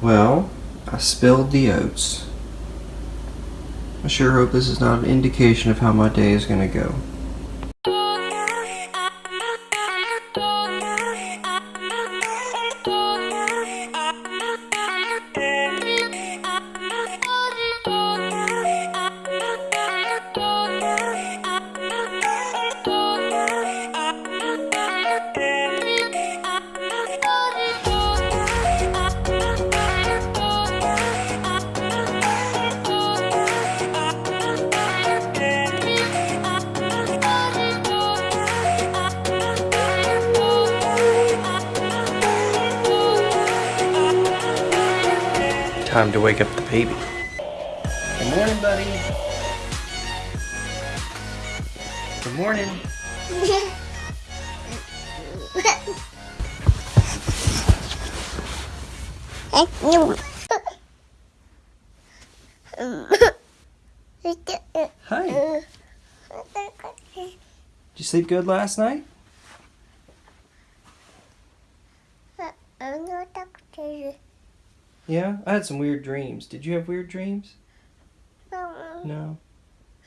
Well, I spilled the oats. I sure hope this is not an indication of how my day is going to go. Time to wake up the baby. Good morning, buddy. Good morning. Hi. Did you sleep good last night? Yeah, I had some weird dreams. Did you have weird dreams? No.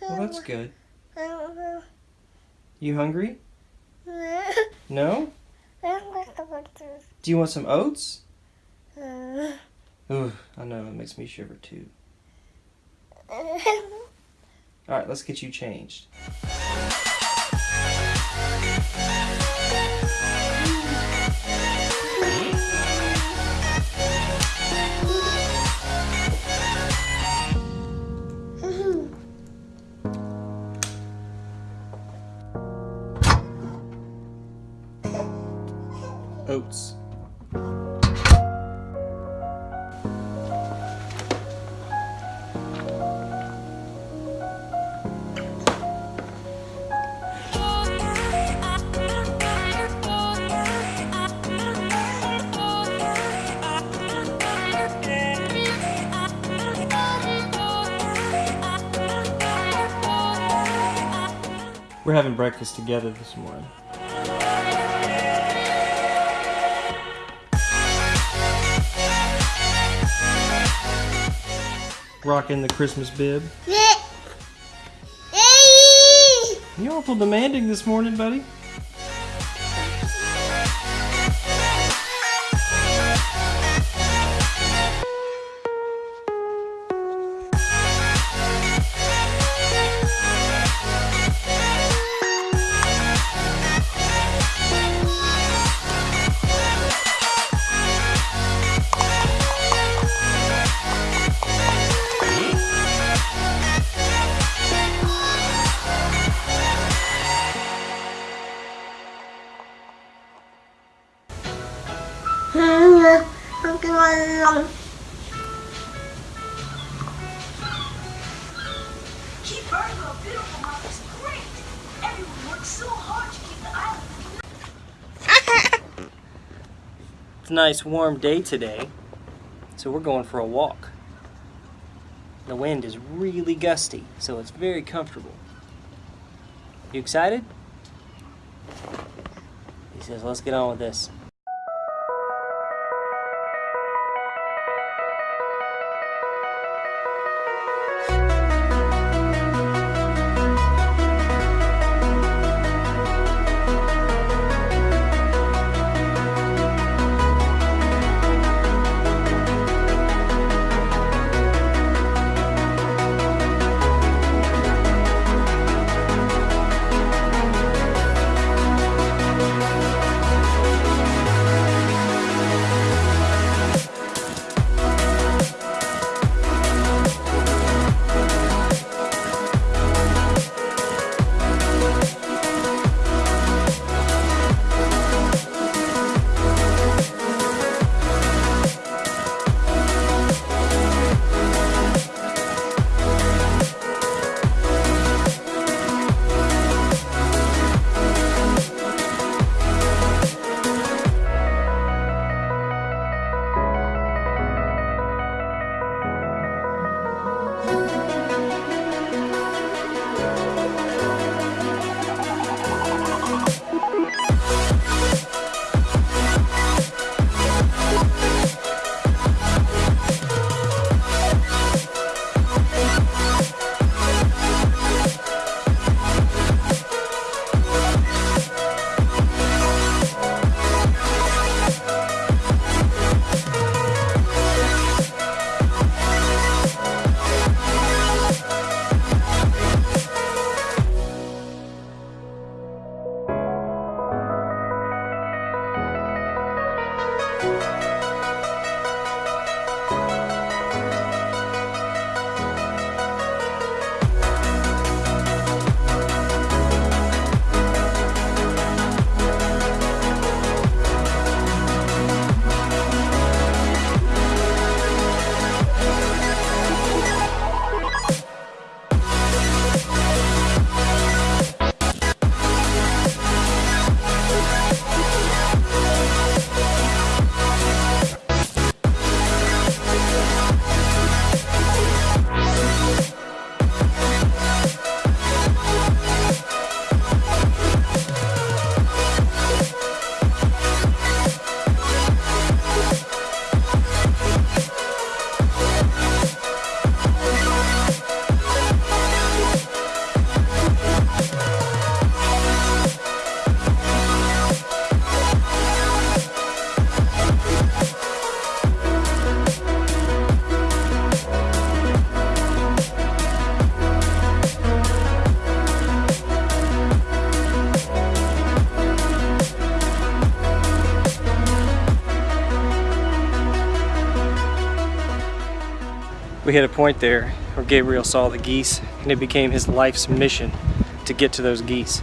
Well, that's good. You hungry? No? Do you want some oats? Ooh, I know, it makes me shiver too. Alright, let's get you changed. We're having breakfast together this morning. Rocking the Christmas bib. You're awful demanding this morning, buddy. Keep Virgo a beautiful mom is great. Everyone works so hard to keep the island. It's a nice warm day today, so we're going for a walk. The wind is really gusty, so it's very comfortable. You excited? He says, let's get on with this. We hit a point there where Gabriel saw the geese and it became his life's mission to get to those geese.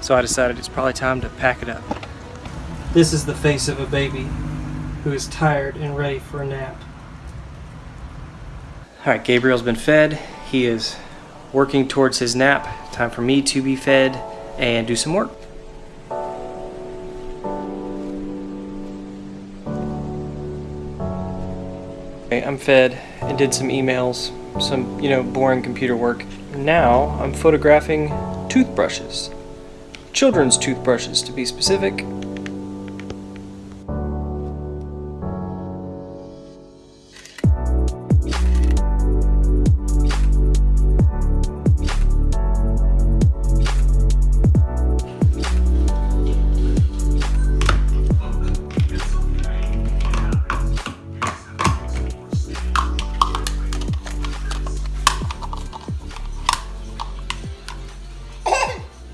So I decided it's probably time to pack it up. This is the face of a baby who is tired and ready for a nap. All right, Gabriel's been fed. He is working towards his nap. Time for me to be fed and do some work. I'm fed and did some emails, some, you know, boring computer work. Now I'm photographing toothbrushes. Children's toothbrushes, to be specific.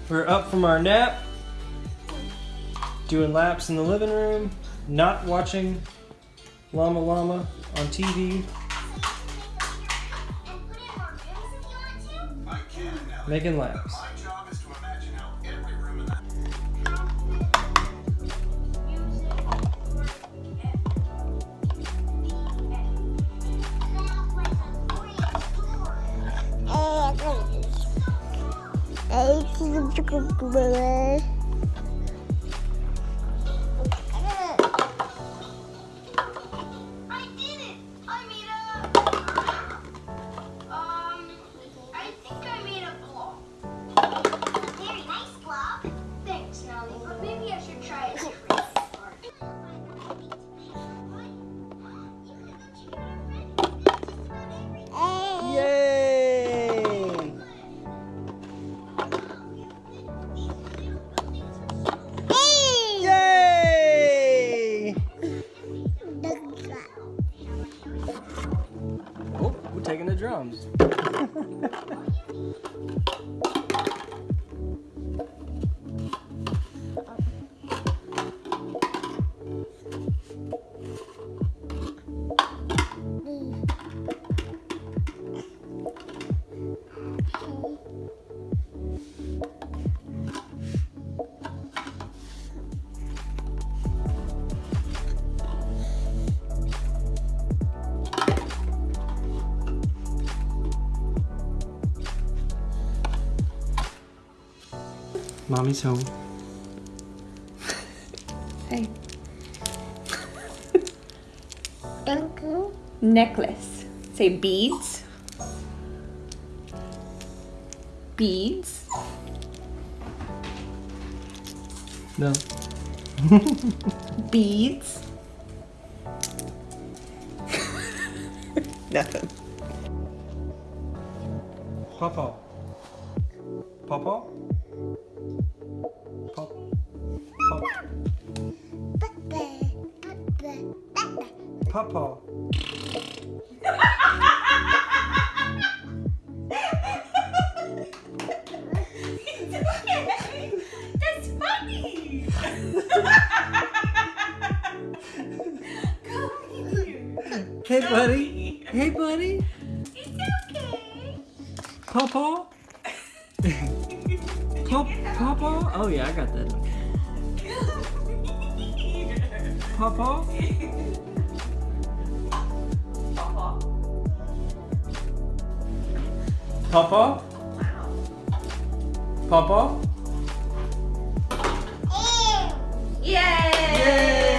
We're up from our nap, doing laps in the living room, not watching Llama Llama on TV, making laps. I taking the drums. Mommy's home. Hey. Uncle. Necklace. Say beads. Beads. No. Beads. Nothing. Papa. Papa? Papa. That's funny. Come here. Hey, buddy. Hey, buddy. It's okay. Papa. Pop, Papa. Oh yeah, I got that. Come Papa. Papa. Yay! Yay!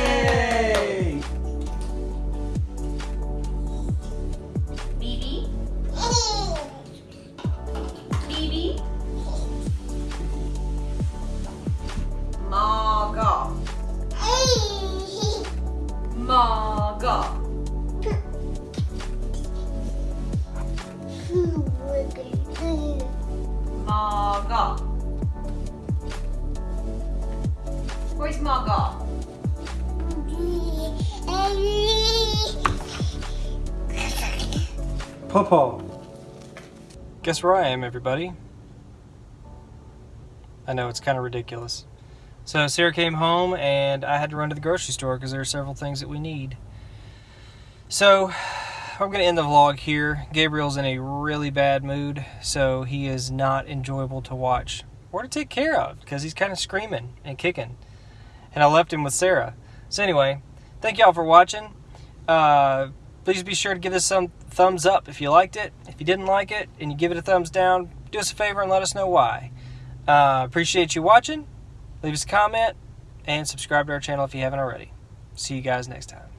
Where's Maga? Papa. Guess where I am, everybody? I know it's kind of ridiculous. So Sarah came home and I had to run to the grocery store because there are several things that we need. So I'm going to end the vlog here. Gabriel's in a really bad mood, so he is not enjoyable to watch or to take care of because he's kind of screaming and kicking. And I left him with Sarah. So, anyway, thank y'all for watching. Uh, please be sure to give us some thumbs up if you liked it. If you didn't like it and you give it a thumbs down, do us a favor and let us know why. Uh, appreciate you watching. Leave us a comment and subscribe to our channel if you haven't already. See you guys next time.